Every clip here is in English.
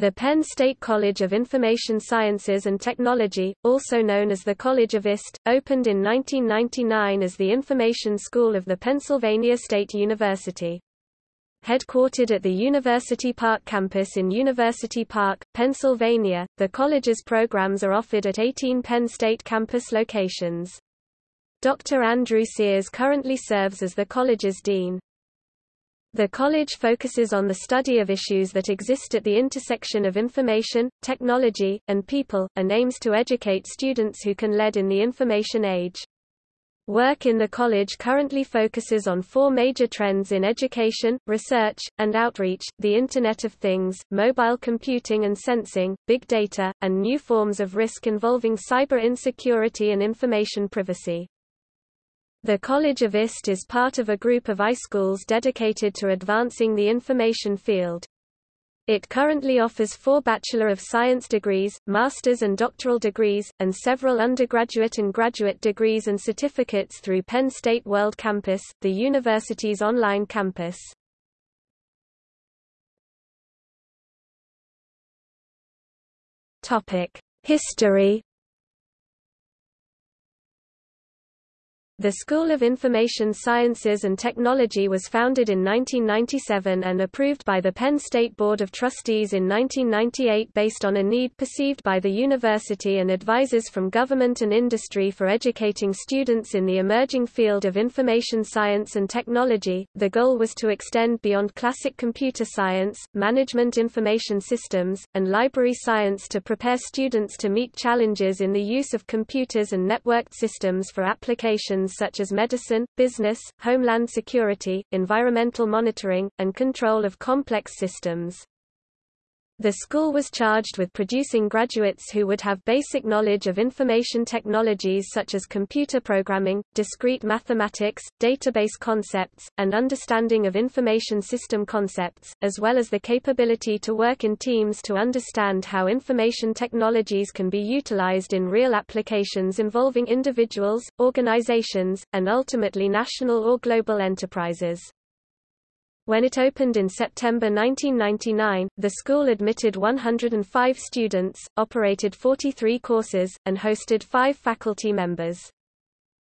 The Penn State College of Information Sciences and Technology, also known as the College of IST, opened in 1999 as the Information School of the Pennsylvania State University. Headquartered at the University Park campus in University Park, Pennsylvania, the college's programs are offered at 18 Penn State campus locations. Dr. Andrew Sears currently serves as the college's dean. The college focuses on the study of issues that exist at the intersection of information, technology, and people, and aims to educate students who can lead in the information age. Work in the college currently focuses on four major trends in education, research, and outreach, the Internet of Things, mobile computing and sensing, big data, and new forms of risk involving cyber insecurity and information privacy. The College of IST is part of a group of iSchools dedicated to advancing the information field. It currently offers four Bachelor of Science degrees, master's and doctoral degrees, and several undergraduate and graduate degrees and certificates through Penn State World Campus, the university's online campus. History The School of Information Sciences and Technology was founded in 1997 and approved by the Penn State Board of Trustees in 1998 based on a need perceived by the university and advisors from government and industry for educating students in the emerging field of information science and technology. The goal was to extend beyond classic computer science, management information systems, and library science to prepare students to meet challenges in the use of computers and networked systems for applications such as medicine, business, homeland security, environmental monitoring, and control of complex systems. The school was charged with producing graduates who would have basic knowledge of information technologies such as computer programming, discrete mathematics, database concepts, and understanding of information system concepts, as well as the capability to work in teams to understand how information technologies can be utilized in real applications involving individuals, organizations, and ultimately national or global enterprises. When it opened in September 1999, the school admitted 105 students, operated 43 courses, and hosted five faculty members.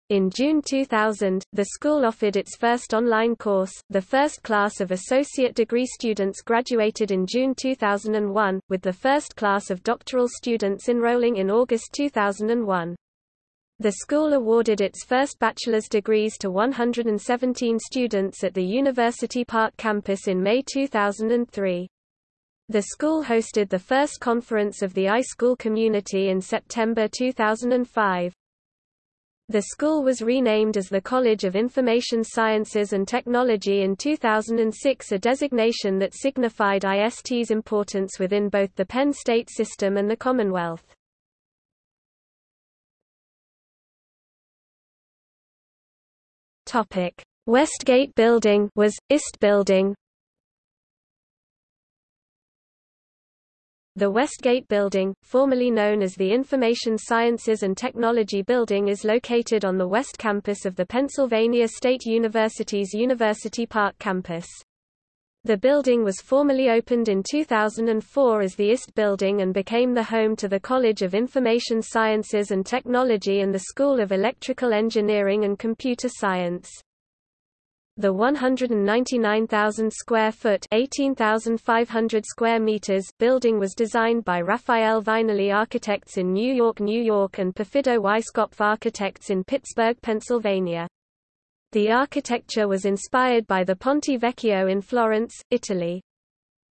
In June 2000, the school offered its first online course. The first class of associate degree students graduated in June 2001, with the first class of doctoral students enrolling in August 2001. The school awarded its first bachelor's degrees to 117 students at the University Park campus in May 2003. The school hosted the first conference of the iSchool community in September 2005. The school was renamed as the College of Information Sciences and Technology in 2006 a designation that signified IST's importance within both the Penn State system and the Commonwealth. Topic: Westgate Building was IST Building. The Westgate Building, formerly known as the Information Sciences and Technology Building is located on the west campus of the Pennsylvania State University's University Park campus. The building was formally opened in 2004 as the IST Building and became the home to the College of Information Sciences and Technology and the School of Electrical Engineering and Computer Science. The 199,000 square foot (18,500 square meters) building was designed by Rafael Viñoly Architects in New York, New York and Perfido Weiskopf Architects in Pittsburgh, Pennsylvania. The architecture was inspired by the Ponte Vecchio in Florence, Italy.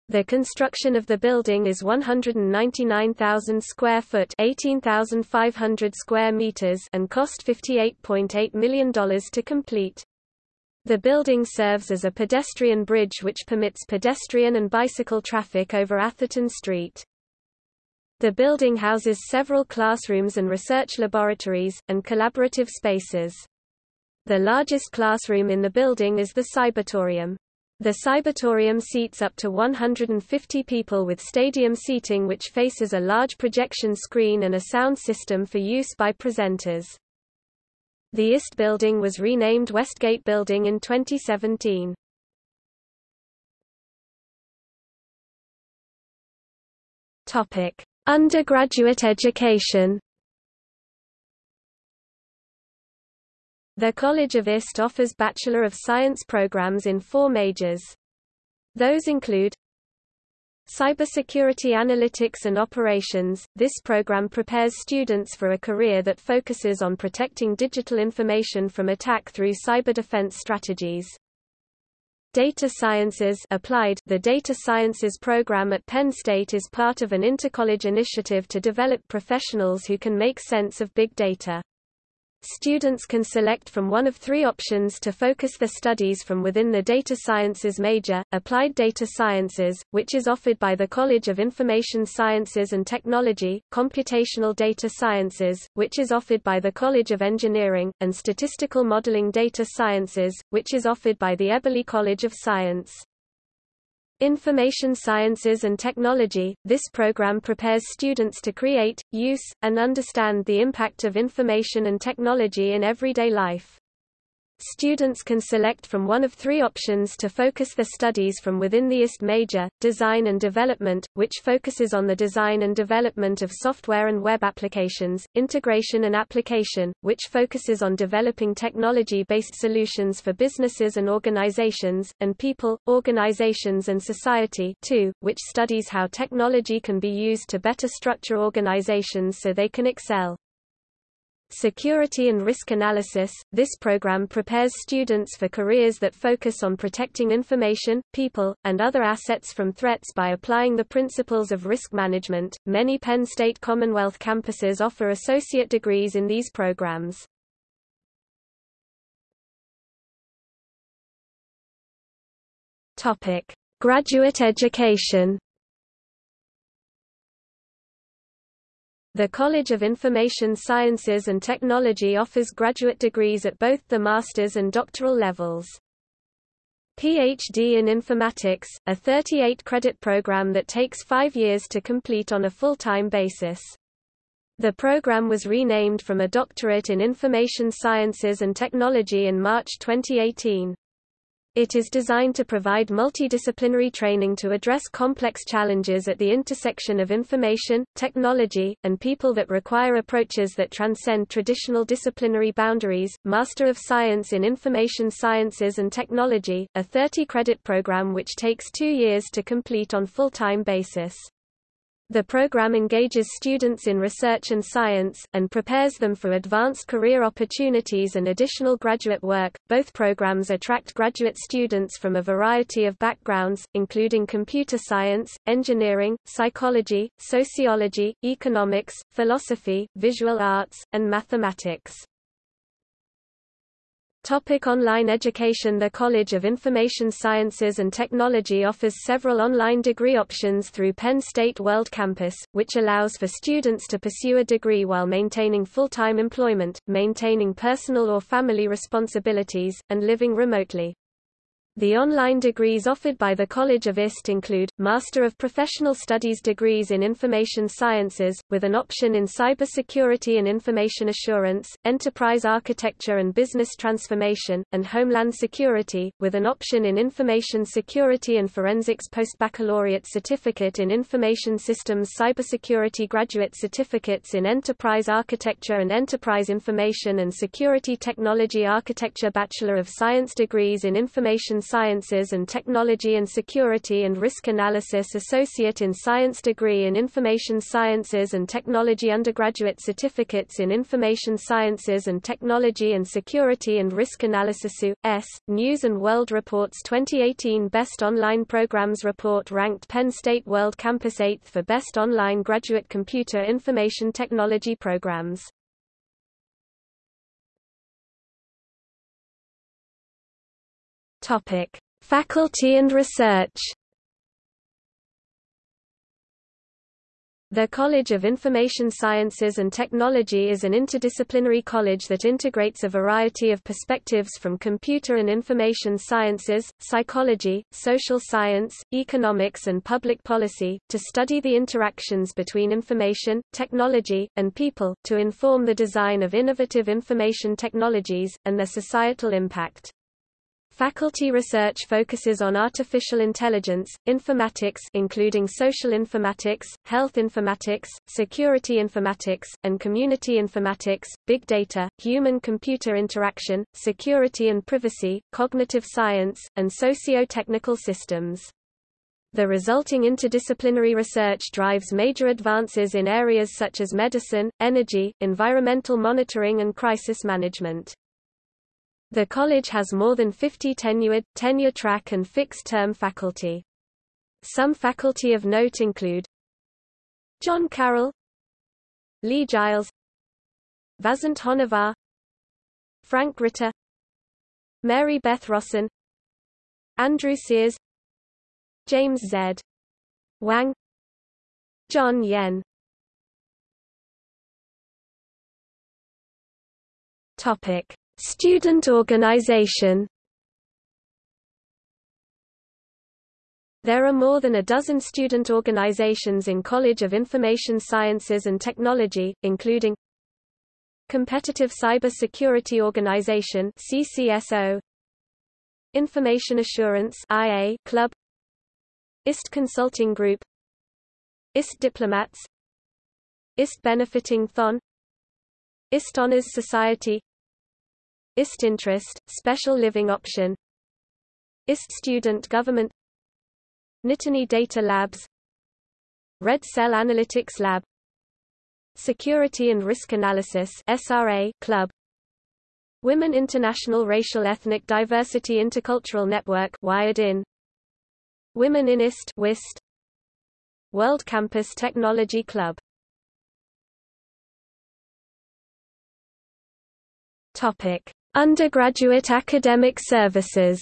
The construction of the building is 199,000 square foot (18,500 square meters) and cost $58.8 million to complete. The building serves as a pedestrian bridge which permits pedestrian and bicycle traffic over Atherton Street. The building houses several classrooms and research laboratories, and collaborative spaces. The largest classroom in the building is the Cybertorium. The Cybertorium seats up to 150 people with stadium seating which faces a large projection screen and a sound system for use by presenters. The IST building was renamed Westgate Building in 2017. Topic: Undergraduate education. The College of IST offers Bachelor of Science programs in four majors. Those include Cybersecurity Analytics and Operations. This program prepares students for a career that focuses on protecting digital information from attack through cyber defense strategies. Data Sciences Applied The Data Sciences program at Penn State is part of an intercollege initiative to develop professionals who can make sense of big data. Students can select from one of three options to focus their studies from within the Data Sciences major, Applied Data Sciences, which is offered by the College of Information Sciences and Technology, Computational Data Sciences, which is offered by the College of Engineering, and Statistical Modeling Data Sciences, which is offered by the Eberly College of Science. Information Sciences and Technology, this program prepares students to create, use, and understand the impact of information and technology in everyday life. Students can select from one of three options to focus their studies from within the IST major, Design and Development, which focuses on the design and development of software and web applications, Integration and Application, which focuses on developing technology-based solutions for businesses and organizations, and People, Organizations and Society too, which studies how technology can be used to better structure organizations so they can excel. Security and Risk Analysis – This program prepares students for careers that focus on protecting information, people, and other assets from threats by applying the principles of risk management. Many Penn State Commonwealth campuses offer associate degrees in these programs. Topic: Graduate education The College of Information Sciences and Technology offers graduate degrees at both the master's and doctoral levels. PhD in Informatics, a 38-credit program that takes five years to complete on a full-time basis. The program was renamed from a doctorate in Information Sciences and Technology in March 2018. It is designed to provide multidisciplinary training to address complex challenges at the intersection of information, technology, and people that require approaches that transcend traditional disciplinary boundaries. Master of Science in Information Sciences and Technology, a 30-credit program which takes two years to complete on full-time basis. The program engages students in research and science, and prepares them for advanced career opportunities and additional graduate work. Both programs attract graduate students from a variety of backgrounds, including computer science, engineering, psychology, sociology, economics, philosophy, visual arts, and mathematics. Topic online education The College of Information Sciences and Technology offers several online degree options through Penn State World Campus, which allows for students to pursue a degree while maintaining full-time employment, maintaining personal or family responsibilities, and living remotely. The online degrees offered by the College of IST include, Master of Professional Studies degrees in Information Sciences, with an option in Cybersecurity and Information Assurance, Enterprise Architecture and Business Transformation, and Homeland Security, with an option in Information Security and Forensics Postbaccalaureate Certificate in Information Systems Cybersecurity Graduate Certificates in Enterprise Architecture and Enterprise Information and Security Technology Architecture Bachelor of Science degrees in Information Sciences and Technology and Security and Risk Analysis Associate in Science degree in Information Sciences and Technology Undergraduate Certificates in Information Sciences and Technology and Security and Risk Analysis U.S. News & World Report's 2018 Best Online Programs report ranked Penn State World Campus 8th for Best Online Graduate Computer Information Technology Programs. Topic: Faculty and research. The College of Information Sciences and Technology is an interdisciplinary college that integrates a variety of perspectives from computer and information sciences, psychology, social science, economics and public policy, to study the interactions between information, technology, and people, to inform the design of innovative information technologies, and their societal impact. Faculty research focuses on artificial intelligence, informatics including social informatics, health informatics, security informatics, and community informatics, big data, human-computer interaction, security and privacy, cognitive science, and socio-technical systems. The resulting interdisciplinary research drives major advances in areas such as medicine, energy, environmental monitoring and crisis management. The college has more than 50 tenured, tenure-track and fixed-term faculty. Some faculty of note include John Carroll Lee Giles Vasant Honavar Frank Ritter Mary Beth Rosson Andrew Sears James Z. Wang John Yen Topic Student organization. There are more than a dozen student organizations in College of Information Sciences and Technology, including Competitive Cyber Security Organization CCSO Information Assurance IA Club IST Consulting Group IST Diplomats IST Benefiting Thon IST Honors Society IST Interest, Special Living Option. IST Student Government. Nittany Data Labs. Red Cell Analytics Lab. Security and Risk Analysis SRA Club. Women International Racial Ethnic Diversity Intercultural Network Wired in. Women in IST WIST World Campus Technology Club. Topic Undergraduate academic services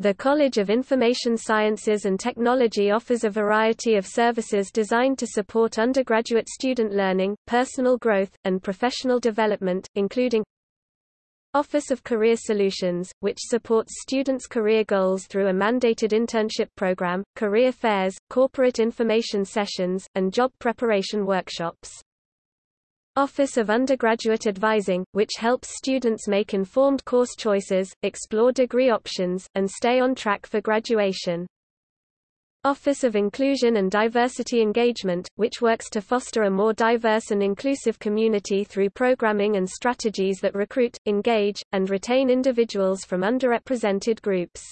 The College of Information Sciences and Technology offers a variety of services designed to support undergraduate student learning, personal growth, and professional development, including Office of Career Solutions, which supports students' career goals through a mandated internship program, career fairs, corporate information sessions, and job preparation workshops. Office of Undergraduate Advising, which helps students make informed course choices, explore degree options, and stay on track for graduation. Office of Inclusion and Diversity Engagement, which works to foster a more diverse and inclusive community through programming and strategies that recruit, engage, and retain individuals from underrepresented groups.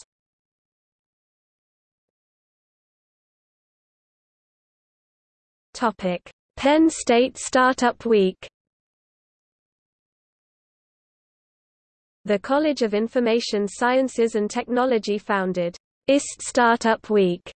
Topic: Penn State Startup Week The College of Information Sciences and Technology founded IST Startup Week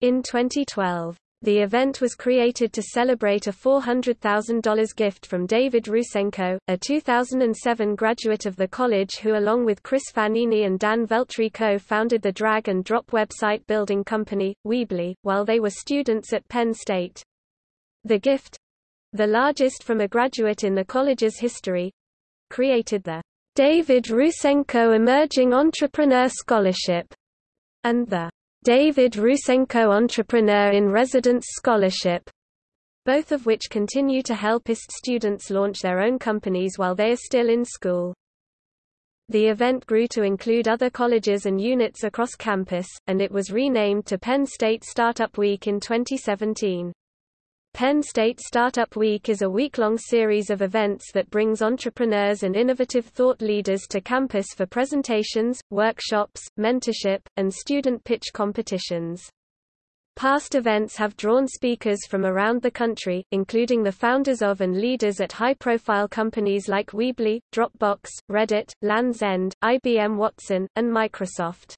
in 2012. The event was created to celebrate a $400,000 gift from David Rusenko, a 2007 graduate of the college who along with Chris Fanini and Dan Veltri co-founded the drag and drop website building company, Weebly, while they were students at Penn State. The gift the largest from a graduate in the college's history created the David Rusenko Emerging Entrepreneur Scholarship and the David Rusenko Entrepreneur in Residence Scholarship, both of which continue to help IST students launch their own companies while they are still in school. The event grew to include other colleges and units across campus, and it was renamed to Penn State Startup Week in 2017. Penn State Startup Week is a week-long series of events that brings entrepreneurs and innovative thought leaders to campus for presentations, workshops, mentorship, and student pitch competitions. Past events have drawn speakers from around the country, including the founders of and leaders at high-profile companies like Weebly, Dropbox, Reddit, Lands' End, IBM Watson, and Microsoft.